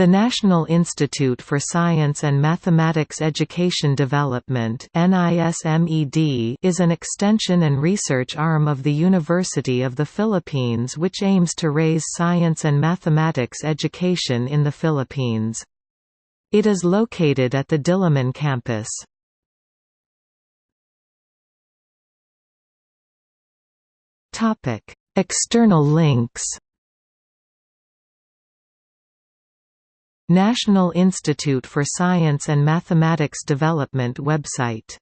The National Institute for Science and Mathematics Education Development is an extension and research arm of the University of the Philippines which aims to raise science and mathematics education in the Philippines. It is located at the Diliman campus. External links National Institute for Science and Mathematics Development website